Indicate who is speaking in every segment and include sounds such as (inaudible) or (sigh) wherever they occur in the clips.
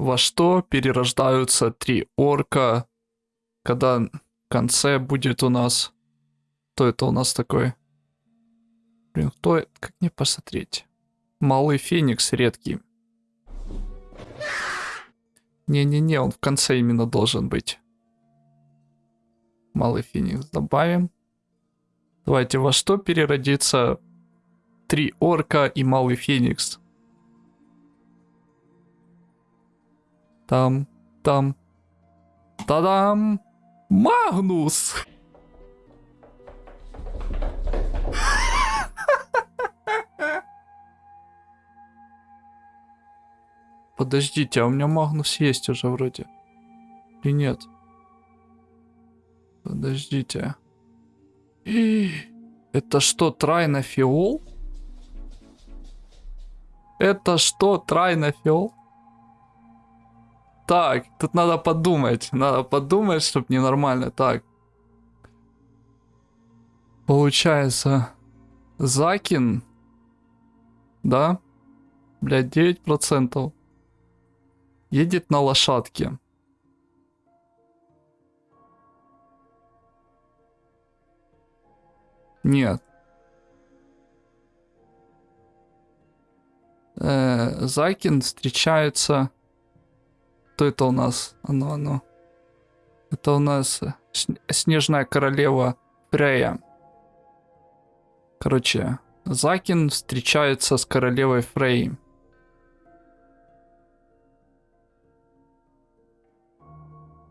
Speaker 1: во что перерождаются три орка, когда в конце будет у нас... Кто это у нас такой? Блин, кто это? Как мне посмотреть? Малый феникс редкий. Не-не-не, он в конце именно должен быть. Малый феникс добавим. Давайте, во что переродится три орка и малый феникс? Там, там. Та-дам! Магнус! Подождите, а у меня Магнус есть уже вроде. Или нет? Подождите. И... Это что, трайнофиол? Это что, трайнофиол? Так, тут надо подумать. Надо подумать, чтобы ненормально. Так. Получается, Закин, да, блядь, 9% едет на лошадке. Нет. Э, Закин встречается кто это у нас? Оно, оно. Это у нас э, Снежная Королева Фрея. Короче, Закин встречается с Королевой Фрей.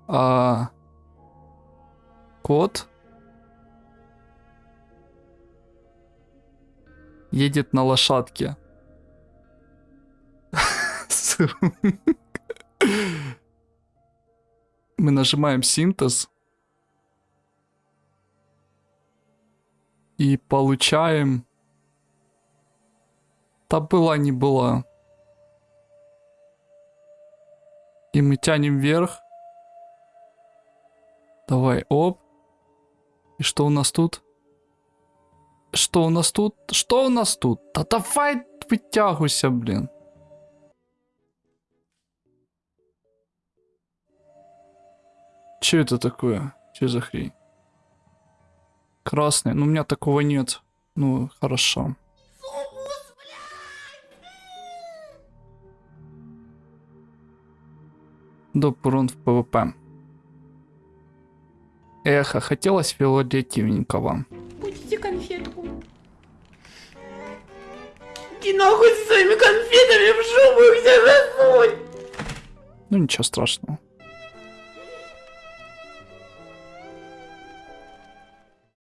Speaker 1: А... Кот едет на лошадке. (laughs) Мы нажимаем синтез. И получаем... Та была не была. И мы тянем вверх. Давай, оп. И что у нас тут? Что у нас тут? Что у нас тут? Да давай вытягивайся, блин. Че это такое? Че за хрень? Красный. Ну, у меня такого нет. Ну, хорошо. Доп урон в ПВП. Эх, а хотелось фиолетовенького.
Speaker 2: Будете конфетку. Иди нахуй с своими конфетами в жопу, себе засунь!
Speaker 1: Ну, ничего страшного.